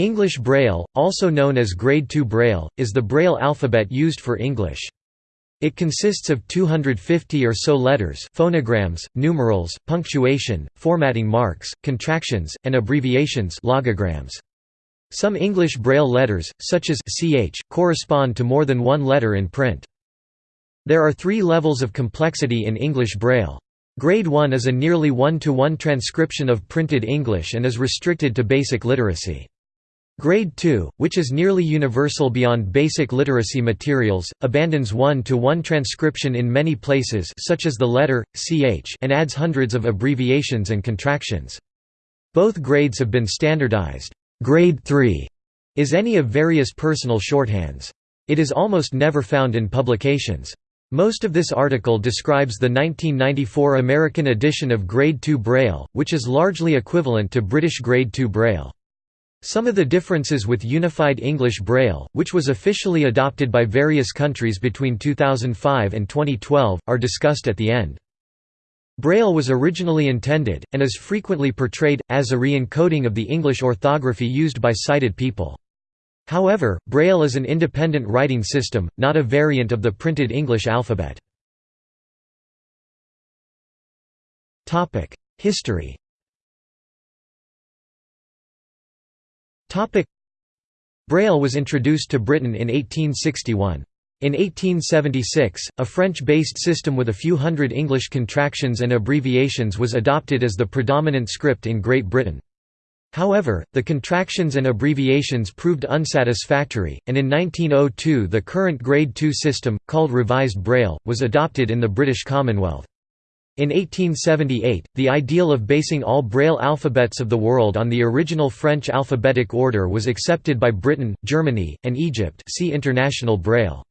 English Braille, also known as Grade II Braille, is the Braille alphabet used for English. It consists of 250 or so letters phonograms, numerals, punctuation, formatting marks, contractions, and abbreviations logograms. Some English Braille letters, such as ch, correspond to more than one letter in print. There are three levels of complexity in English Braille. Grade 1 is a nearly one-to-one -one transcription of printed English and is restricted to basic literacy. Grade 2, which is nearly universal beyond basic literacy materials, abandons one-to-one -one transcription in many places such as the letter, ch and adds hundreds of abbreviations and contractions. Both grades have been standardized. Grade 3 is any of various personal shorthands. It is almost never found in publications. Most of this article describes the 1994 American edition of Grade 2 Braille, which is largely equivalent to British Grade 2 Braille. Some of the differences with Unified English Braille, which was officially adopted by various countries between 2005 and 2012, are discussed at the end. Braille was originally intended, and is frequently portrayed, as a re-encoding of the English orthography used by sighted people. However, Braille is an independent writing system, not a variant of the printed English alphabet. History Braille was introduced to Britain in 1861. In 1876, a French-based system with a few hundred English contractions and abbreviations was adopted as the predominant script in Great Britain. However, the contractions and abbreviations proved unsatisfactory, and in 1902 the current Grade II system, called Revised Braille, was adopted in the British Commonwealth. In 1878, the ideal of basing all Braille alphabets of the world on the original French alphabetic order was accepted by Britain, Germany, and Egypt see International Braille.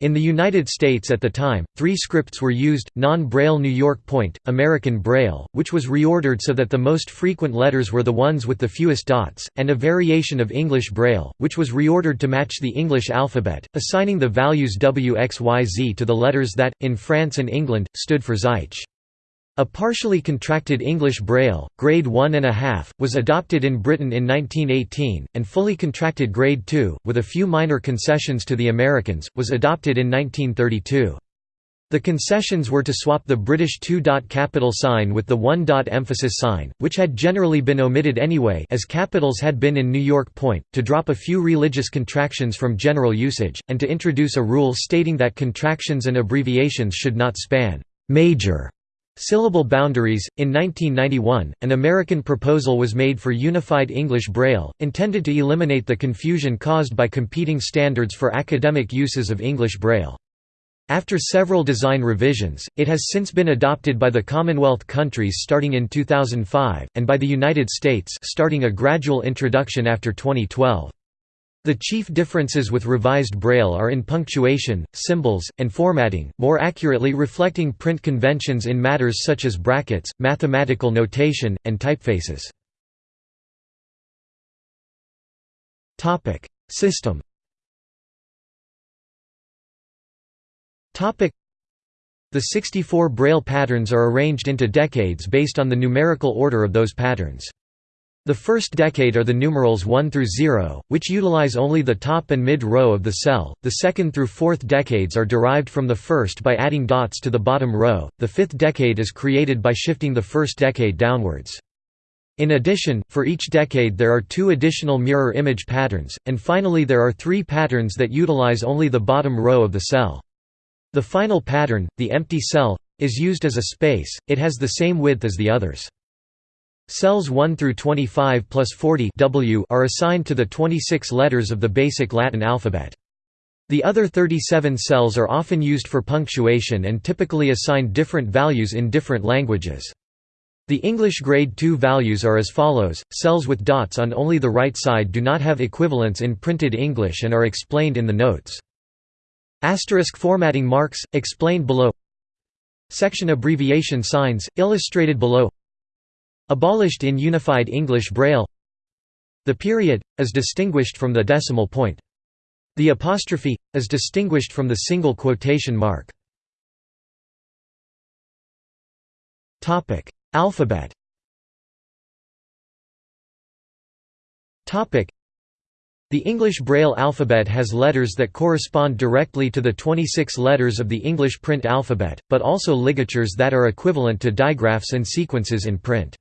In the United States at the time, three scripts were used, non-Braille New York Point, American Braille, which was reordered so that the most frequent letters were the ones with the fewest dots, and a variation of English Braille, which was reordered to match the English alphabet, assigning the values WXYZ to the letters that, in France and England, stood for Zeitsch. A partially contracted English Braille, grade 1.5, was adopted in Britain in 1918, and fully contracted grade 2, with a few minor concessions to the Americans, was adopted in 1932. The concessions were to swap the British two-dot capital sign with the one-dot emphasis sign, which had generally been omitted anyway as capitals had been in New York Point, to drop a few religious contractions from general usage, and to introduce a rule stating that contractions and abbreviations should not span «major» Syllable boundaries. In 1991, an American proposal was made for Unified English Braille, intended to eliminate the confusion caused by competing standards for academic uses of English Braille. After several design revisions, it has since been adopted by the Commonwealth countries starting in 2005, and by the United States starting a gradual introduction after 2012. The chief differences with revised Braille are in punctuation, symbols, and formatting, more accurately reflecting print conventions in matters such as brackets, mathematical notation, and typefaces. System The 64 Braille patterns are arranged into decades based on the numerical order of those patterns. The first decade are the numerals 1 through 0, which utilize only the top and mid row of the cell, the second through fourth decades are derived from the first by adding dots to the bottom row, the fifth decade is created by shifting the first decade downwards. In addition, for each decade there are two additional mirror image patterns, and finally there are three patterns that utilize only the bottom row of the cell. The final pattern, the empty cell, is used as a space, it has the same width as the others. Cells 1 through 25 plus 40 w are assigned to the 26 letters of the basic Latin alphabet. The other 37 cells are often used for punctuation and typically assigned different values in different languages. The English grade 2 values are as follows, cells with dots on only the right side do not have equivalents in printed English and are explained in the notes. Asterisk formatting marks, explained below Section abbreviation signs, illustrated below Abolished in Unified English Braille The period, is distinguished from the decimal point. The apostrophe, is distinguished from the single quotation mark. Alphabet The English Braille alphabet has letters that correspond directly to the 26 letters of the English print alphabet, but also ligatures that are equivalent to digraphs and sequences in print.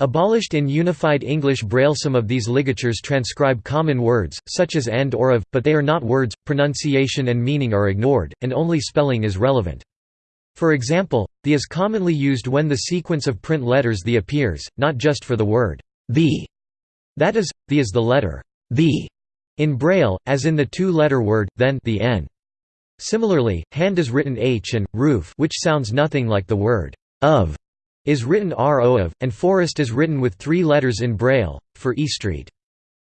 Abolished in Unified English Braille Some of these ligatures transcribe common words, such as and or of, but they are not words, pronunciation and meaning are ignored, and only spelling is relevant. For example, the is commonly used when the sequence of print letters the appears, not just for the word the. That is, the is the letter the in Braille, as in the two-letter word, then the n. Similarly, hand is written h and, roof which sounds nothing like the word of, is written ro of, and forest is written with three letters in Braille, for E Street.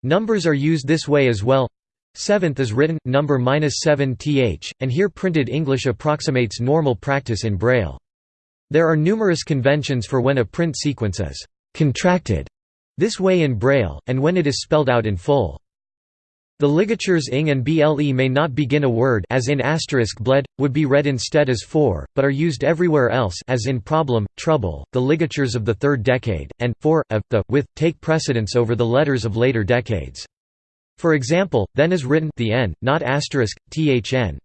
Numbers are used this way as well. Seventh is written, number minus 7 th, and here printed English approximates normal practice in Braille. There are numerous conventions for when a print sequence is contracted this way in Braille, and when it is spelled out in full. The ligatures ing and ble may not begin a word as in asterisk bled, would be read instead as for, but are used everywhere else as in problem, trouble, the ligatures of the third decade, and, for, of, the, with, take precedence over the letters of later decades. For example, then is written the n, not asterisk, thn.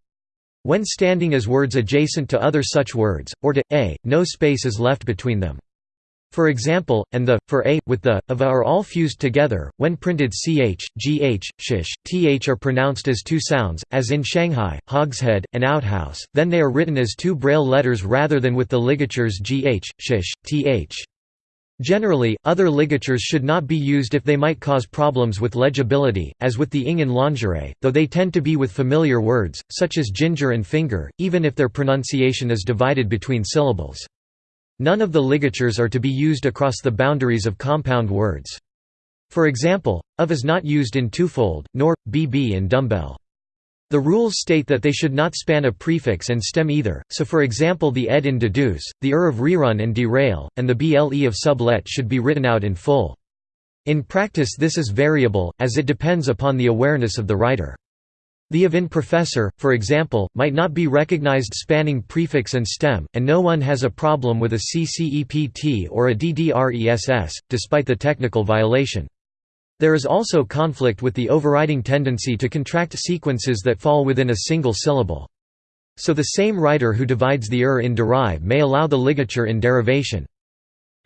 When standing as words adjacent to other such words, or to, a, no space is left between them. For example, and the, for a, with the, of a are all fused together, when printed ch, gh, shish, th are pronounced as two sounds, as in Shanghai, hogshead, and outhouse, then they are written as two braille letters rather than with the ligatures gh, shish, th. Generally, other ligatures should not be used if they might cause problems with legibility, as with the ing in lingerie, though they tend to be with familiar words, such as ginger and finger, even if their pronunciation is divided between syllables. None of the ligatures are to be used across the boundaries of compound words. For example, of is not used in twofold, nor, bb in dumbbell. The rules state that they should not span a prefix and stem either, so for example the ed in deduce, the er of rerun and derail, and the ble of sublet should be written out in full. In practice this is variable, as it depends upon the awareness of the writer. The of in professor, for example, might not be recognized spanning prefix and stem, and no one has a problem with a CCEPT or a DDRESS, despite the technical violation. There is also conflict with the overriding tendency to contract sequences that fall within a single syllable. So the same writer who divides the er in derive may allow the ligature in derivation.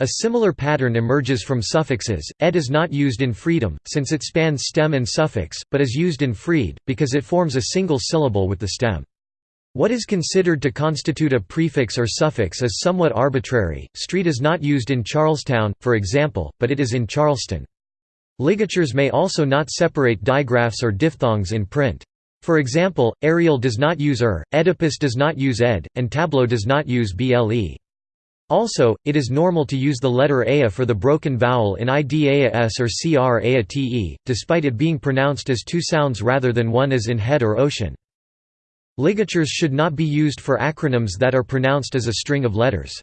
A similar pattern emerges from suffixes. Ed is not used in freedom, since it spans stem and suffix, but is used in freed, because it forms a single syllable with the stem. What is considered to constitute a prefix or suffix is somewhat arbitrary. Street is not used in Charlestown, for example, but it is in Charleston. Ligatures may also not separate digraphs or diphthongs in print. For example, aerial does not use er, Oedipus does not use ed, and Tableau does not use ble. Also, it is normal to use the letter aa for the broken vowel in idaas or cr despite it being pronounced as two sounds rather than one as in head or ocean. Ligatures should not be used for acronyms that are pronounced as a string of letters.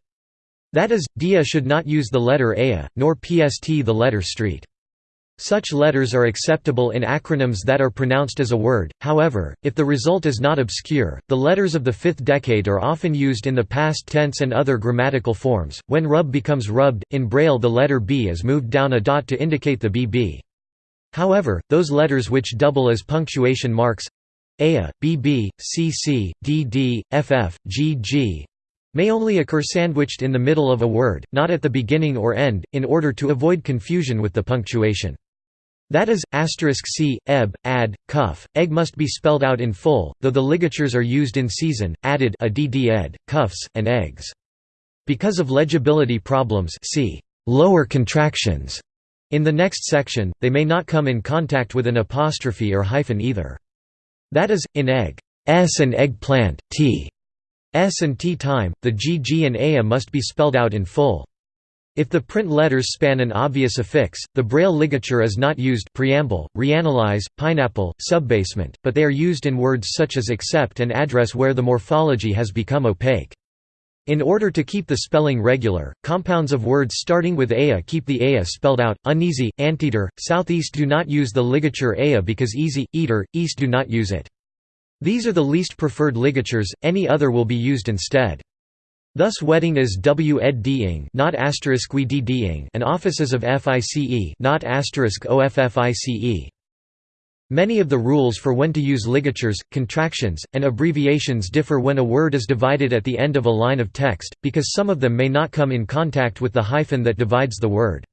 That is, dia should not use the letter aa, nor pst the letter street. Such letters are acceptable in acronyms that are pronounced as a word, however, if the result is not obscure, the letters of the fifth decade are often used in the past tense and other grammatical forms. When rub becomes rubbed, in Braille the letter B is moved down a dot to indicate the BB. However, those letters which double as punctuation marks AA, BB, CC, DD, FF, GG may only occur sandwiched in the middle of a word, not at the beginning or end, in order to avoid confusion with the punctuation. That is, asterisk c, eb, ad, cuff, egg must be spelled out in full, though the ligatures are used in season, added a dd ed, cuffs, and eggs. Because of legibility problems see lower contractions. In the next section, they may not come in contact with an apostrophe or hyphen either. That is, in egg, s and eggplant, t, s and t time, the gg and aa must be spelled out in full. If the print letters span an obvious affix, the Braille ligature is not used preamble, reanalyze, pineapple, subbasement, but they are used in words such as accept and address where the morphology has become opaque. In order to keep the spelling regular, compounds of words starting with aa keep the aa spelled out. Uneasy, anteater, southeast do not use the ligature aa because easy, eater, east do not use it. These are the least preferred ligatures, any other will be used instead. Thus wedding is w ed not asterisk we and offices of fice not asterisk office Many of the rules for when to use ligatures, contractions, and abbreviations differ when a word is divided at the end of a line of text, because some of them may not come in contact with the hyphen that divides the word.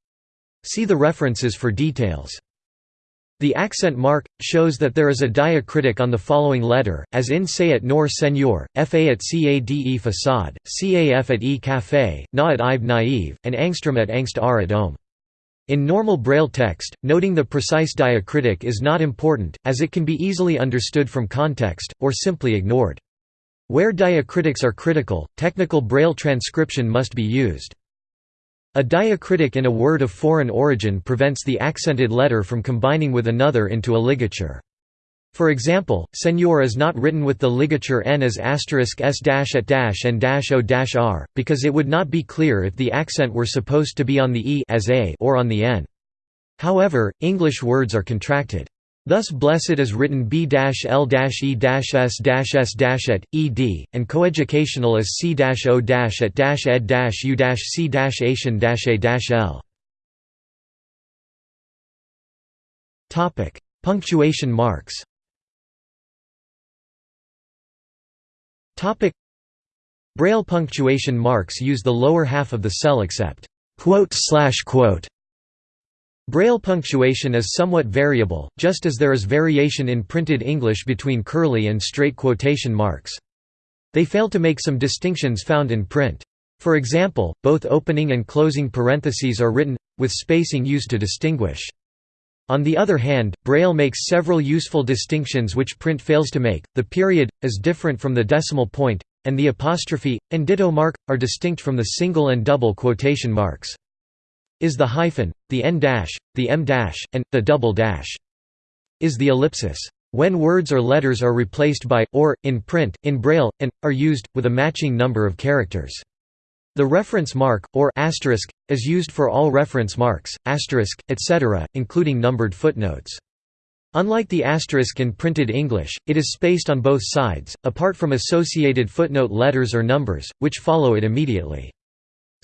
See the references for details. The accent mark shows that there is a diacritic on the following letter, as in say at nor senor, fa at cade facade, caf at e café, na at ive naive, and angstrom at angst r at om. In normal Braille text, noting the precise diacritic is not important, as it can be easily understood from context, or simply ignored. Where diacritics are critical, technical Braille transcription must be used. A diacritic in a word of foreign origin prevents the accented letter from combining with another into a ligature. For example, senor is not written with the ligature n as asterisk s dash at dash and dash o dash r, because it would not be clear if the accent were supposed to be on the e as a or on the n. However, English words are contracted. Thus blessed is written b-l-e-s-s at, ed, and coeducational is c-o at ed-u-c-asian-a-l. Punctuation marks Topic Braille punctuation marks use the lower half of the cell except quote slash quote. Braille punctuation is somewhat variable, just as there is variation in printed English between curly and straight quotation marks. They fail to make some distinctions found in print. For example, both opening and closing parentheses are written, with spacing used to distinguish. On the other hand, Braille makes several useful distinctions which print fails to make. The period is different from the decimal point, and the apostrophe and ditto mark are distinct from the single and double quotation marks. Is the hyphen, the n dash, the m dash, and the double dash. Is the ellipsis. When words or letters are replaced by or in print in Braille and are used with a matching number of characters. The reference mark, or asterisk, is used for all reference marks, asterisk, etc., including numbered footnotes. Unlike the asterisk in printed English, it is spaced on both sides, apart from associated footnote letters or numbers, which follow it immediately.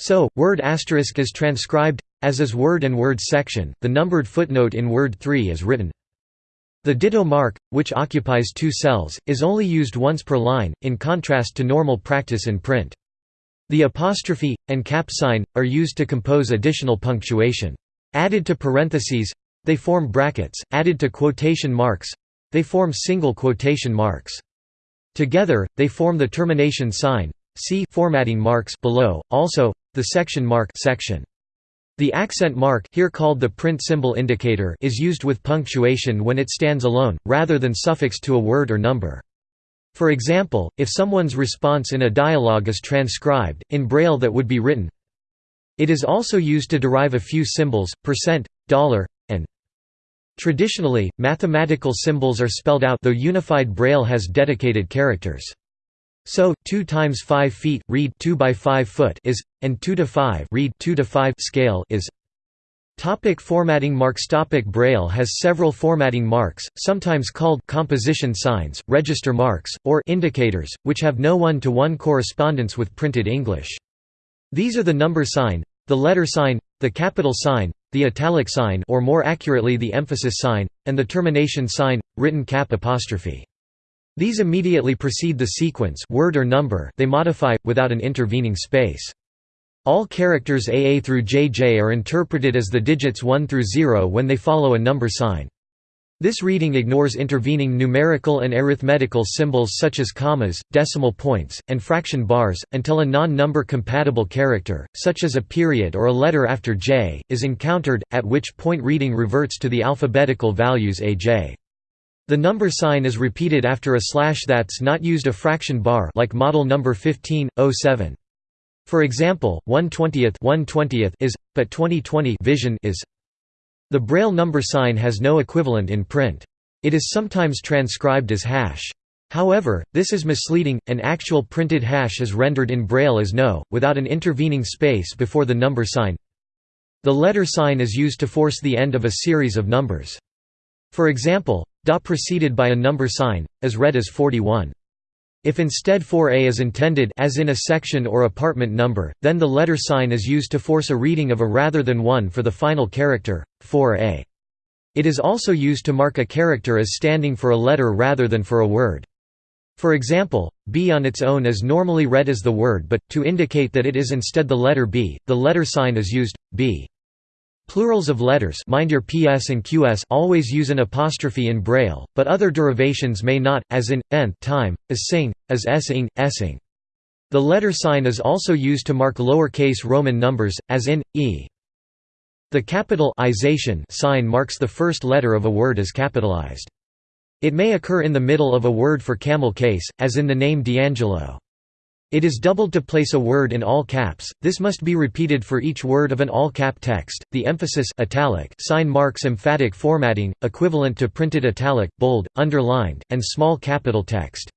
So, word asterisk is transcribed, as is word and word section, the numbered footnote in word 3 is written. The ditto mark, which occupies two cells, is only used once per line, in contrast to normal practice in print. The apostrophe, and cap sign, are used to compose additional punctuation. Added to parentheses, they form brackets, added to quotation marks, they form single quotation marks. Together, they form the termination sign, see formatting marks below, also, the section mark section. The accent mark here called the print symbol indicator is used with punctuation when it stands alone, rather than suffixed to a word or number. For example, if someone's response in a dialogue is transcribed, in Braille that would be written. It is also used to derive a few symbols, percent, dollar, and Traditionally, mathematical symbols are spelled out though unified Braille has dedicated characters. So, 2 times 5 feet read 2 by 5 foot is, and 2 to 5 read 2 to 5 scale is Topic formatting marks Topic Braille has several formatting marks, sometimes called composition signs, register marks, or indicators, which have no one-to-one -one correspondence with printed English. These are the number sign, the letter sign, the capital sign, the italic sign or more accurately the emphasis sign, and the termination sign, written cap apostrophe. These immediately precede the sequence word or number they modify, without an intervening space. All characters AA through JJ are interpreted as the digits 1 through 0 when they follow a number sign. This reading ignores intervening numerical and arithmetical symbols such as commas, decimal points, and fraction bars, until a non-number compatible character, such as a period or a letter after J, is encountered, at which point reading reverts to the alphabetical values AJ. The number sign is repeated after a slash that's not used a fraction bar like model number 1507. For example, 1/20th 1/20th is, but 2020 vision is. The Braille number sign has no equivalent in print. It is sometimes transcribed as hash. However, this is misleading, an actual printed hash is rendered in Braille as no, without an intervening space before the number sign. The letter sign is used to force the end of a series of numbers. For example, da preceded by a number sign, is read as 41. If instead 4a is intended as in a section or apartment number, then the letter sign is used to force a reading of a rather than 1 for the final character, 4a. It is also used to mark a character as standing for a letter rather than for a word. For example, B on its own is normally read as the word but, to indicate that it is instead the letter B, the letter sign is used, B. Plurals of letters mind your PS and QS always use an apostrophe in Braille, but other derivations may not, as in, nth time, as sing, as essing, essing. The letter sign is also used to mark lower-case Roman numbers, as in, e. The capitalization sign marks the first letter of a word as capitalized. It may occur in the middle of a word for camel case, as in the name D'Angelo. It is doubled to place a word in all caps. This must be repeated for each word of an all-cap text. The emphasis italic sign marks emphatic formatting, equivalent to printed italic, bold, underlined, and small capital text.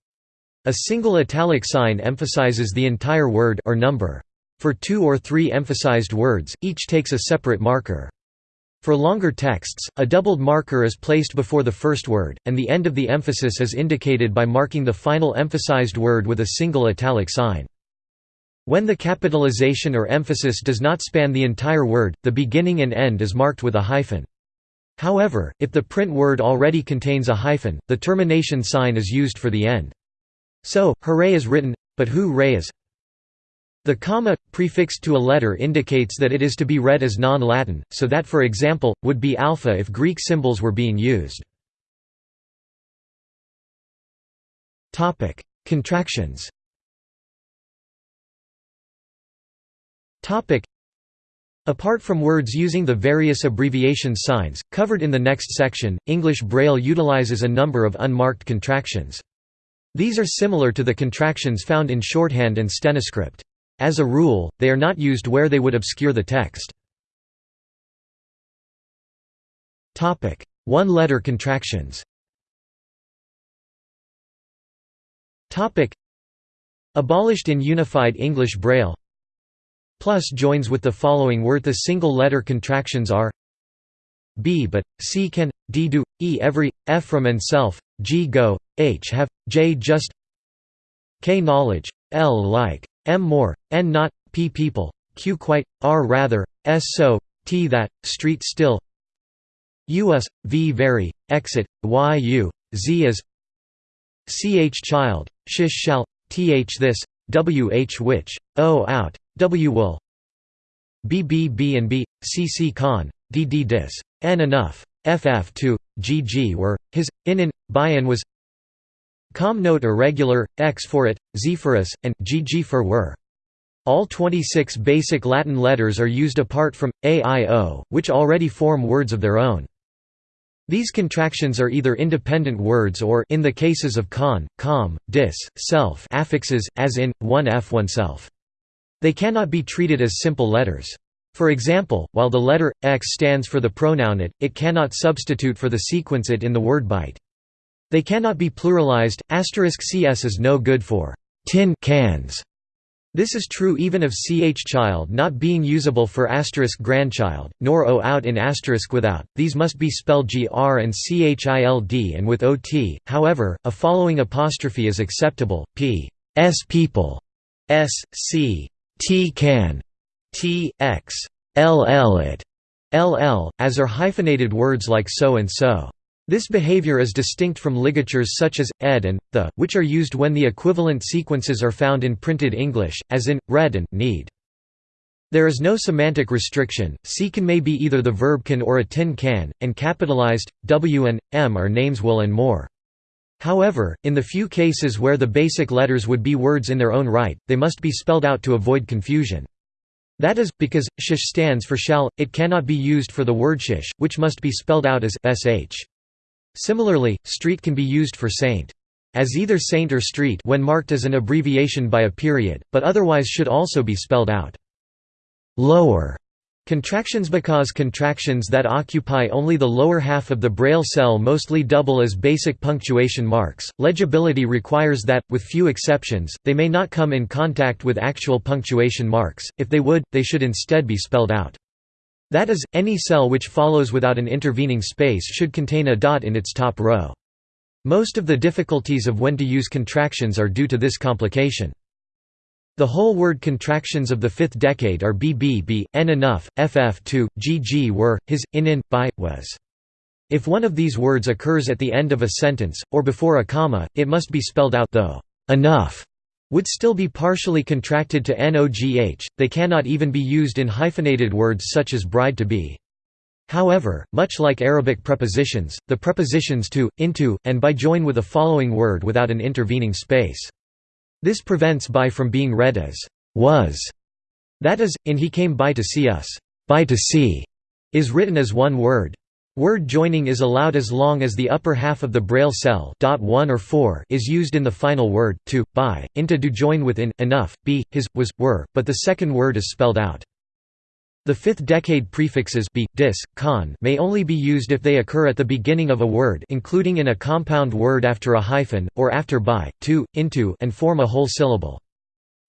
A single italic sign emphasizes the entire word or number. For two or three emphasized words, each takes a separate marker. For longer texts, a doubled marker is placed before the first word, and the end of the emphasis is indicated by marking the final emphasized word with a single italic sign. When the capitalization or emphasis does not span the entire word, the beginning and end is marked with a hyphen. However, if the print word already contains a hyphen, the termination sign is used for the end. So, hooray is written, but who ray is the comma, prefixed to a letter indicates that it is to be read as non-Latin, so that for example, would be alpha if Greek symbols were being used. Contractions Apart from words using the various abbreviation signs, covered in the next section, English Braille utilizes a number of unmarked contractions. These are similar to the contractions found in shorthand and stenoscript. As a rule, they are not used where they would obscure the text. One-letter contractions. Abolished in Unified English Braille. Plus joins with the following word the single-letter contractions are. B but, c can, d do, e every, f from and self, g go, h have, j just k knowledge, l like M more, N not, P people, Q quite, R rather, S so, T that, street still. U US, V very, exit, Y u, Z is CH child, shish shall, TH this, WH which, O out, W will. BB B B and B, CC con, DD dis, N enough, FF to, GG were, his, in in, in was Com note irregular, X for it, Z for us, and GG for were. All 26 basic Latin letters are used apart from a, i, o, which already form words of their own. These contractions are either independent words or in the cases of con, com, dis, self affixes, as in, one f oneself. They cannot be treated as simple letters. For example, while the letter, x stands for the pronoun it, it cannot substitute for the sequence it in the word byte. They cannot be pluralized. *cs is no good for tin cans. This is true even of ch child not being usable for asterisk grandchild, nor o out in asterisk without, these must be spelled gr and child and with ot, however, a following apostrophe is acceptable, p s people, s c t can, t x ll it, ll, as are hyphenated words like so and so. This behavior is distinct from ligatures such as, ed and, the, which are used when the equivalent sequences are found in printed English, as in, read and, need. There is no semantic restriction, c can may be either the verb can or a tin can, and capitalized, w and, m are names will and more. However, in the few cases where the basic letters would be words in their own right, they must be spelled out to avoid confusion. That is, because, shish stands for shall, it cannot be used for the word shish, which must be spelled out as sh. Similarly, street can be used for saint. As either saint or street when marked as an abbreviation by a period, but otherwise should also be spelled out. Lower Contractions because contractions that occupy only the lower half of the braille cell mostly double as basic punctuation marks. Legibility requires that, with few exceptions, they may not come in contact with actual punctuation marks, if they would, they should instead be spelled out. That is, any cell which follows without an intervening space should contain a dot in its top row. Most of the difficulties of when to use contractions are due to this complication. The whole word contractions of the fifth decade are BBB, N enough, FF to, GG were, his, in in, by, was. If one of these words occurs at the end of a sentence, or before a comma, it must be spelled out though enough would still be partially contracted to nogh, they cannot even be used in hyphenated words such as bride to be. However, much like Arabic prepositions, the prepositions to, into, and by join with a following word without an intervening space. This prevents by from being read as was. That is, in he came by to see us, by to see, is written as one word. Word joining is allowed as long as the upper half of the Braille cell dot 1 or 4 is used in the final word, to, by, into do join with in, enough, be, his, was, were, but the second word is spelled out. The fifth decade prefixes be, dis, con may only be used if they occur at the beginning of a word including in a compound word after a hyphen, or after by, to, into and form a whole syllable.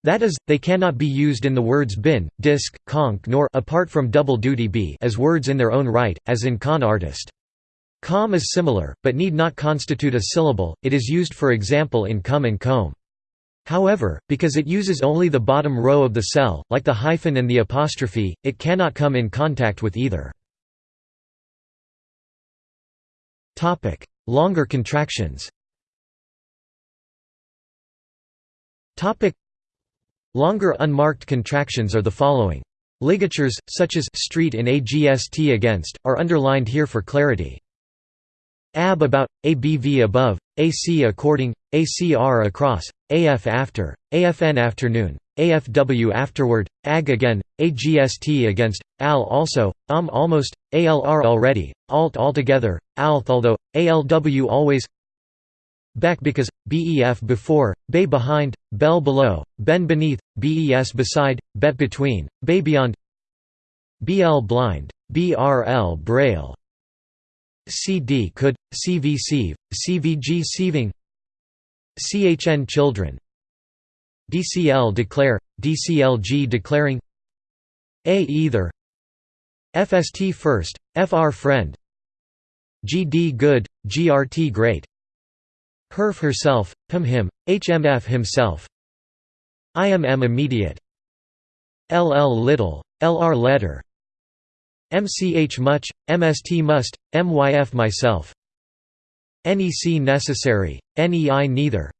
That is, they cannot be used in the words bin, disc, conch nor apart from double duty be as words in their own right, as in con artist. Com is similar, but need not constitute a syllable, it is used for example in come and comb. However, because it uses only the bottom row of the cell, like the hyphen and the apostrophe, it cannot come in contact with either. Longer contractions Longer unmarked contractions are the following. Ligatures, such as street in agst against, are underlined here for clarity. Ab about, abv above, ac according, acr across, af after, afn afternoon, afw afterward, ag again, agst against, al also, um almost, alr already, alt altogether, alth although, alw always Beck because, bef before, bay behind, bell below, ben beneath, bes beside, bet between, bay beyond bl blind, brl braille. Cd could, cv sieve, cvg sieving. Chn children. Dcl declare, dclg declaring. A either. Fst first, fr friend. Gd good, grt great Herf herself, pim him, hmf himself. IMM immediate. LL little, LR letter. MCH much, MST must, MYF myself. NEC necessary, NEI neither.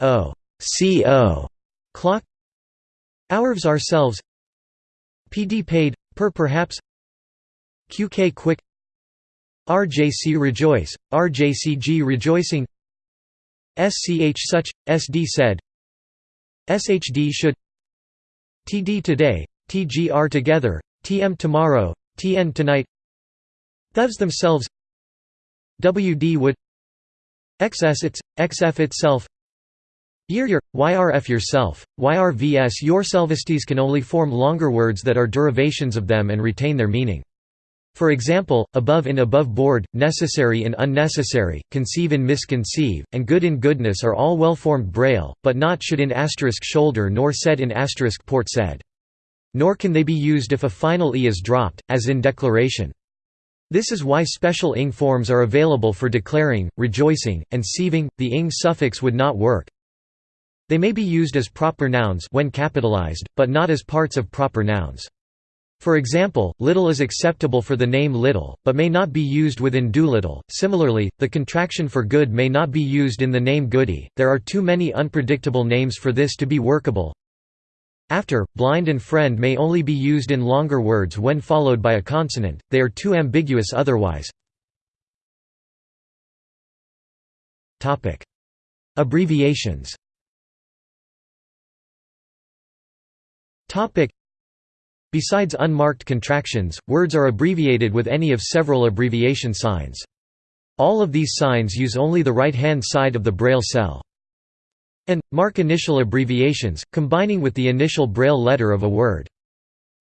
O CO clock. Ourves ourselves. PD paid, per perhaps. QK quick. RJC rejoice, RJCG rejoicing SCH such, SD said. SHD should TD today, TGR together, TM tomorrow, TN tonight. Thus themselves. WD would XS its, XF itself. Year year, YRF yourself, YRVS yourselvistes can only form longer words that are derivations of them and retain their meaning. For example, above in above board, necessary in unnecessary, conceive in misconceive, and good in goodness are all well-formed braille, but not should in asterisk shoulder nor said in asterisk port said. Nor can they be used if a final e is dropped, as in declaration. This is why special ing forms are available for declaring, rejoicing, and sieving. The ing suffix would not work. They may be used as proper nouns when capitalized, but not as parts of proper nouns. For example, little is acceptable for the name little, but may not be used within Doolittle. Similarly, the contraction for good may not be used in the name Goody. There are too many unpredictable names for this to be workable. After, blind and friend may only be used in longer words when followed by a consonant, they are too ambiguous otherwise. Abbreviations Besides unmarked contractions, words are abbreviated with any of several abbreviation signs. All of these signs use only the right-hand side of the Braille cell. And, mark initial abbreviations, combining with the initial Braille letter of a word.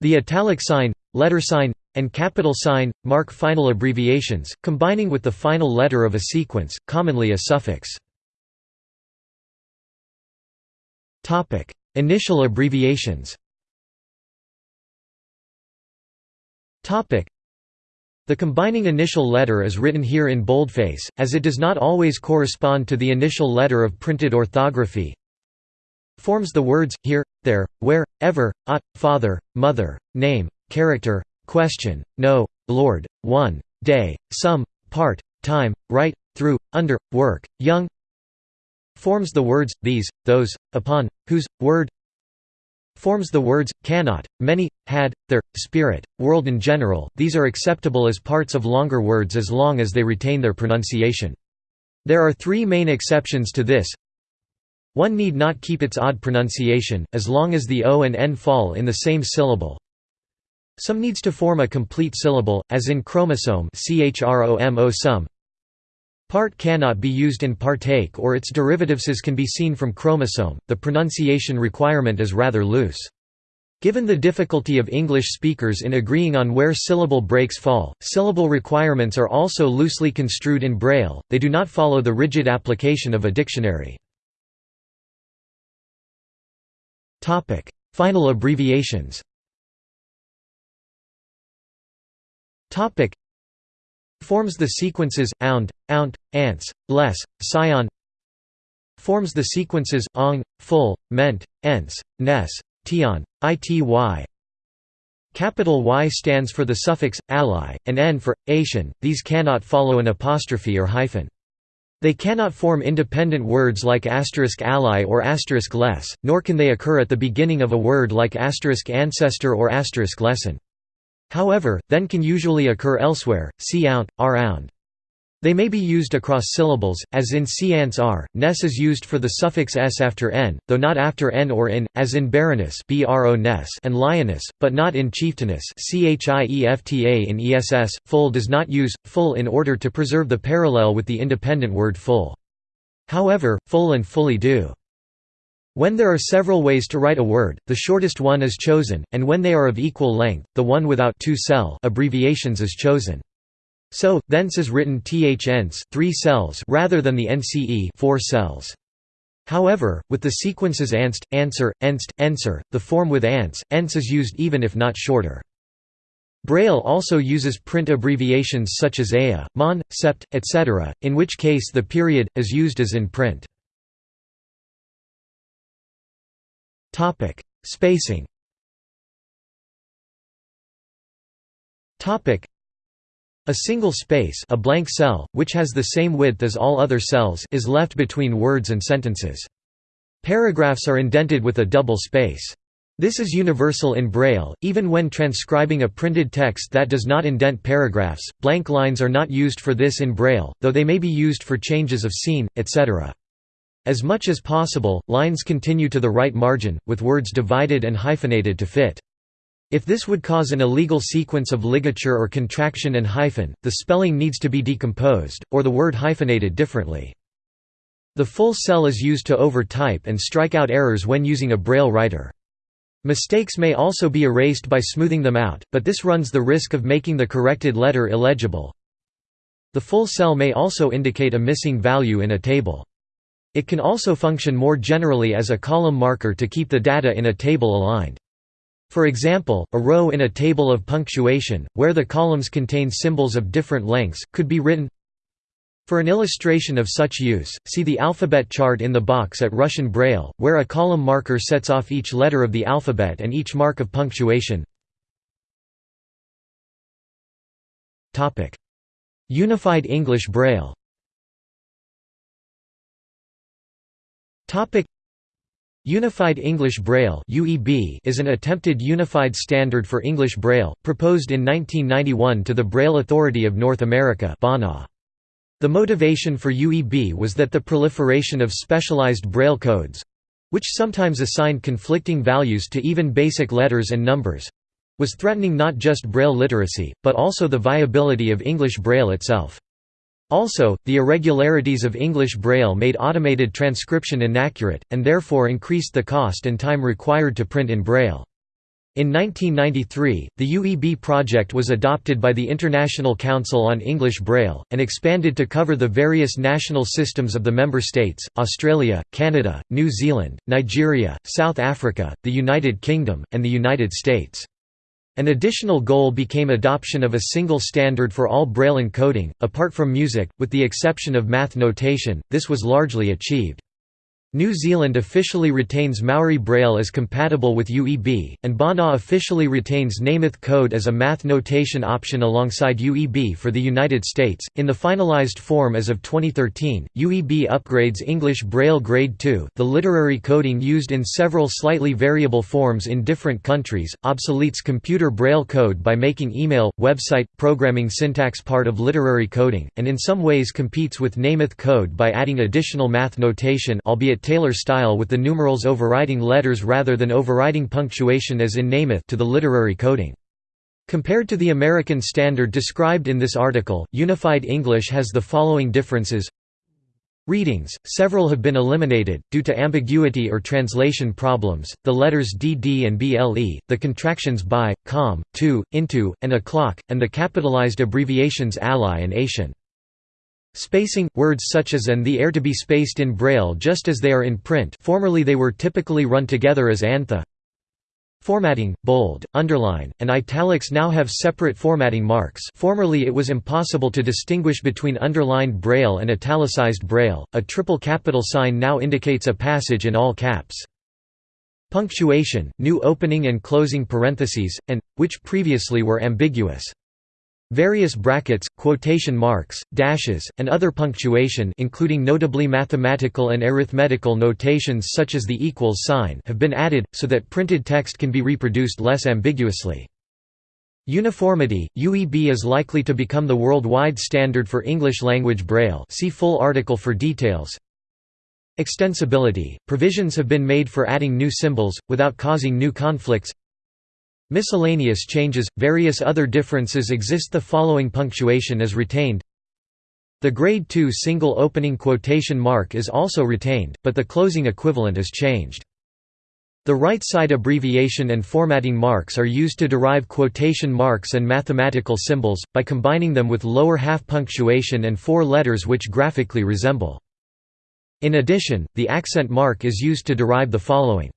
The italic sign, letter sign, and capital sign, mark final abbreviations, combining with the final letter of a sequence, commonly a suffix. Initial abbreviations The combining initial letter is written here in boldface, as it does not always correspond to the initial letter of printed orthography. Forms the words, here, there, where, ever, at, father, mother, name, character, question, no, lord, one, day, some, part, time, right, through, under, work, young forms the words, these, those, upon, whose, word forms the words, cannot, many, had, their, spirit, world in general, these are acceptable as parts of longer words as long as they retain their pronunciation. There are three main exceptions to this. One need not keep its odd pronunciation, as long as the o and n fall in the same syllable. Some needs to form a complete syllable, as in chromosome some. Part cannot be used in partake or its derivatives as can be seen from chromosome, the pronunciation requirement is rather loose. Given the difficulty of English speakers in agreeing on where syllable breaks fall, syllable requirements are also loosely construed in Braille, they do not follow the rigid application of a dictionary. Final abbreviations Forms the sequences ound, ount, ants, less, scion. Forms the sequences ong, full, ment, ents, ness, tion, ity. Capital Y stands for the suffix ally, and n for Asian. These cannot follow an apostrophe or hyphen. They cannot form independent words like asterisk ally or asterisk less, nor can they occur at the beginning of a word like asterisk ancestor or asterisk lesson. However, then can usually occur elsewhere, see ount, r ound. They may be used across syllables, as in seance r. Ness is used for the suffix s after n, though not after n or in, as in baroness and lioness, but not in chieftainess chiefta in ESS. Full does not use full in order to preserve the parallel with the independent word full. However, full and fully do. When there are several ways to write a word, the shortest one is chosen, and when they are of equal length, the one without two cell abbreviations is chosen. So, thence is written thence 3 cells rather than the nce 4 cells. However, with the sequences anst, answer, enst, enser, the form with ants, ents is used even if not shorter. Braille also uses print abbreviations such as ea, mon, sept, etc., in which case the period, is used as in print. Topic: Spacing. Topic: A single space, a blank cell, which has the same width as all other cells, is left between words and sentences. Paragraphs are indented with a double space. This is universal in Braille, even when transcribing a printed text that does not indent paragraphs. Blank lines are not used for this in Braille, though they may be used for changes of scene, etc. As much as possible, lines continue to the right margin, with words divided and hyphenated to fit. If this would cause an illegal sequence of ligature or contraction and hyphen, the spelling needs to be decomposed, or the word hyphenated differently. The full cell is used to overtype and strike out errors when using a braille writer. Mistakes may also be erased by smoothing them out, but this runs the risk of making the corrected letter illegible. The full cell may also indicate a missing value in a table. It can also function more generally as a column marker to keep the data in a table aligned. For example, a row in a table of punctuation, where the columns contain symbols of different lengths, could be written For an illustration of such use, see the alphabet chart in the box at Russian Braille, where a column marker sets off each letter of the alphabet and each mark of punctuation. Unified English Braille Topic Unified English Braille (UEB) is an attempted unified standard for English Braille, proposed in 1991 to the Braille Authority of North America (BANA). The motivation for UEB was that the proliferation of specialized Braille codes which sometimes assigned conflicting values to even basic letters and numbers was threatening not just Braille literacy, but also the viability of English Braille itself. Also, the irregularities of English Braille made automated transcription inaccurate, and therefore increased the cost and time required to print in Braille. In 1993, the UEB project was adopted by the International Council on English Braille, and expanded to cover the various national systems of the member states, Australia, Canada, New Zealand, Nigeria, South Africa, the United Kingdom, and the United States. An additional goal became adoption of a single standard for all Braille encoding, apart from music, with the exception of math notation, this was largely achieved. New Zealand officially retains Maori Braille as compatible with UEB, and Bana officially retains Nemeth code as a math notation option alongside UEB for the United States. In the finalized form as of 2013, UEB upgrades English Braille Grade 2, the literary coding used in several slightly variable forms in different countries, obsoletes computer Braille code by making email, website, programming syntax part of literary coding, and in some ways competes with Nemeth code by adding additional math notation albeit Taylor style with the numerals overriding letters rather than overriding punctuation as in Nemeth to the literary coding. Compared to the American standard described in this article, Unified English has the following differences Readings, several have been eliminated, due to ambiguity or translation problems, the letters dd and ble, the contractions by, com, to, into, and o'clock, and the capitalized abbreviations ally and ation. Spacing – Words such as and the are to be spaced in Braille just as they are in print formerly they were typically run together as antha. Formatting, bold, underline, and italics now have separate formatting marks formerly it was impossible to distinguish between underlined Braille and italicized Braille, a triple capital sign now indicates a passage in all caps. Punctuation, new opening and closing parentheses, and, which previously were ambiguous. Various brackets, quotation marks, dashes, and other punctuation including notably mathematical and arithmetical notations such as the equals sign have been added, so that printed text can be reproduced less ambiguously. Uniformity – UEB is likely to become the worldwide standard for English-language Braille see full article for details. Extensibility – Provisions have been made for adding new symbols, without causing new conflicts Miscellaneous changes, various other differences exist the following punctuation is retained The grade 2 single opening quotation mark is also retained, but the closing equivalent is changed. The right side abbreviation and formatting marks are used to derive quotation marks and mathematical symbols, by combining them with lower half punctuation and four letters which graphically resemble. In addition, the accent mark is used to derive the following.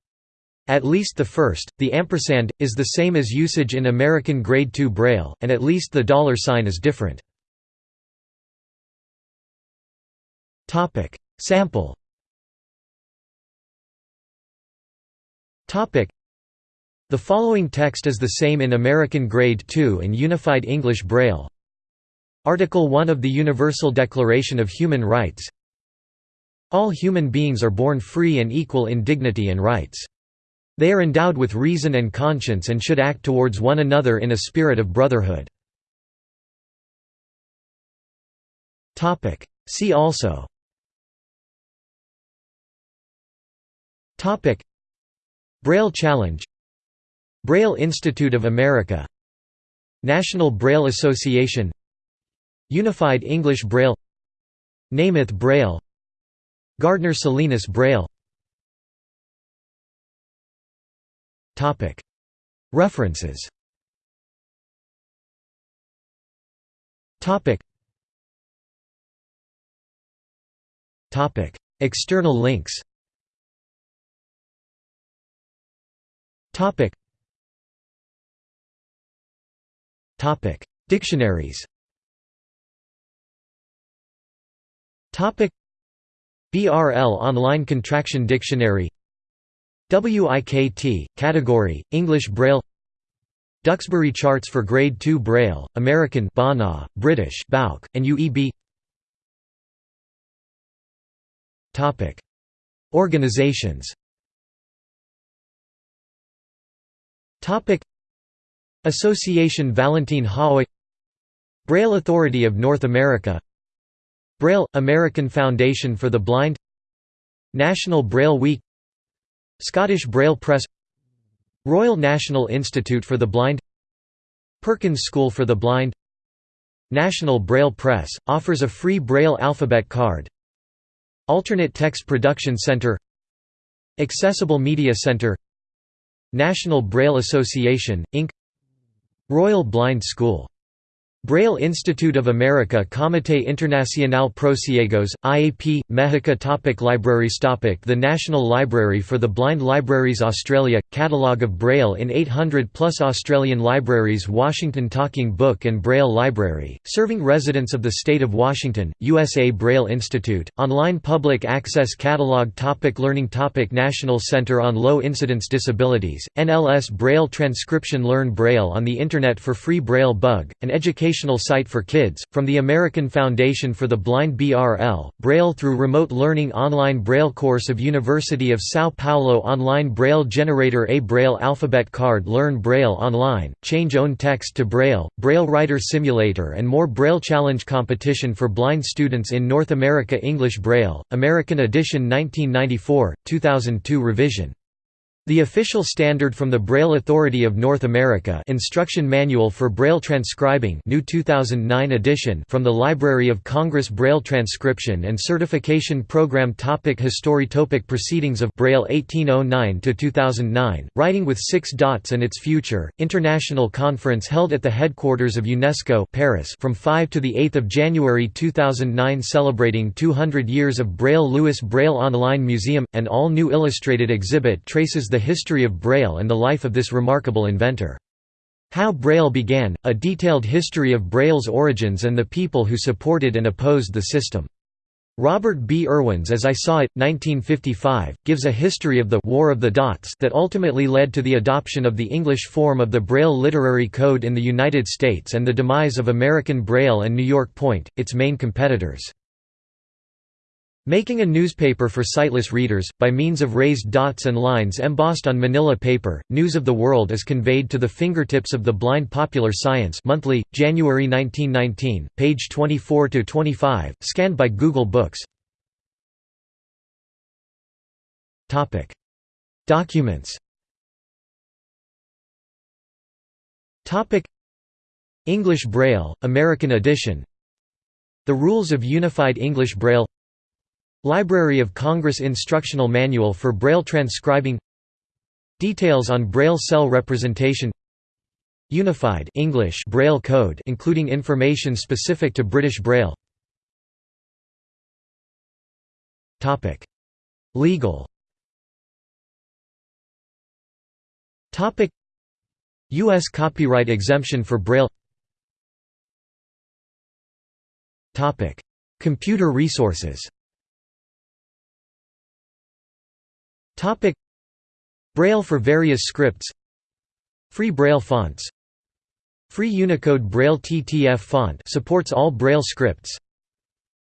At least the first, the ampersand, is the same as usage in American Grade II Braille, and at least the dollar sign is different. Sample The following text is the same in American Grade II and Unified English Braille. Article 1 of the Universal Declaration of Human Rights All human beings are born free and equal in dignity and rights. They are endowed with reason and conscience and should act towards one another in a spirit of brotherhood. See also. Braille Challenge. Braille Institute of America. National Braille Association. Unified English Braille. Nemeth Braille. Gardner Salinas Braille References. External links. Dictionaries. BRL Online Contraction Dictionary WIKT, category, English Braille. Duxbury charts for Grade 2 Braille, American BANA, British BAUK, and UEB Organizations. Association Valentin Haüy Braille Authority of North America. Braille – American Foundation for the Blind. National Braille Week Scottish Braille Press Royal National Institute for the Blind Perkins School for the Blind National Braille Press, offers a free Braille alphabet card Alternate Text Production Center Accessible Media Center National Braille Association, Inc. Royal Blind School Braille Institute of America Comité Internacional Pro-Ciegos, IAP, Mexico topic Libraries topic The National Library for the Blind Libraries Australia – Catalogue of Braille in 800 plus Australian libraries Washington Talking Book and Braille Library, serving residents of the state of Washington, USA Braille Institute, online public access catalogue topic Learning topic National Center on Low Incidence Disabilities, NLS Braille Transcription Learn Braille on the Internet for Free Braille Bug, an education educational site for kids, from the American Foundation for the Blind BRL, Braille through Remote Learning Online Braille course of University of São Paulo Online Braille Generator A Braille Alphabet Card Learn Braille Online, Change Own Text to Braille, Braille Writer Simulator and more Braille Challenge competition for blind students in North America English Braille, American edition 1994, 2002 revision the official standard from the Braille Authority of North America Instruction Manual for Braille Transcribing new 2009 edition from the Library of Congress Braille Transcription and Certification Program Topic History Topic Proceedings of Braille 1809–2009, Writing with Six Dots and Its Future, International Conference held at the headquarters of UNESCO Paris from 5 to 8 January 2009 celebrating 200 years of Braille Louis Braille Online Museum, an all-new illustrated exhibit traces the the history of Braille and the life of this remarkable inventor. How Braille began, a detailed history of Braille's origins and the people who supported and opposed the system. Robert B. Irwin's As I Saw It, 1955, gives a history of the «War of the Dots» that ultimately led to the adoption of the English form of the Braille Literary Code in the United States and the demise of American Braille and New York Point, its main competitors. Making a newspaper for sightless readers, by means of raised dots and lines embossed on manila paper, news of the world is conveyed to the fingertips of the blind Popular Science monthly, January 1919, page 24–25, scanned by Google Books. Documents. English Braille, American edition. The Rules of Unified English Braille Library of Congress Instructional Manual for Braille Transcribing Details on Braille cell representation Unified English Braille Code including information specific to British Braille. Topic. Legal Topic. US copyright exemption for Braille Topic. Computer resources Topic. Braille for various scripts. Free Braille fonts. Free Unicode Braille TTF font supports all Braille scripts.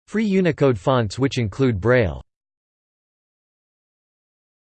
Free Unicode fonts which include Braille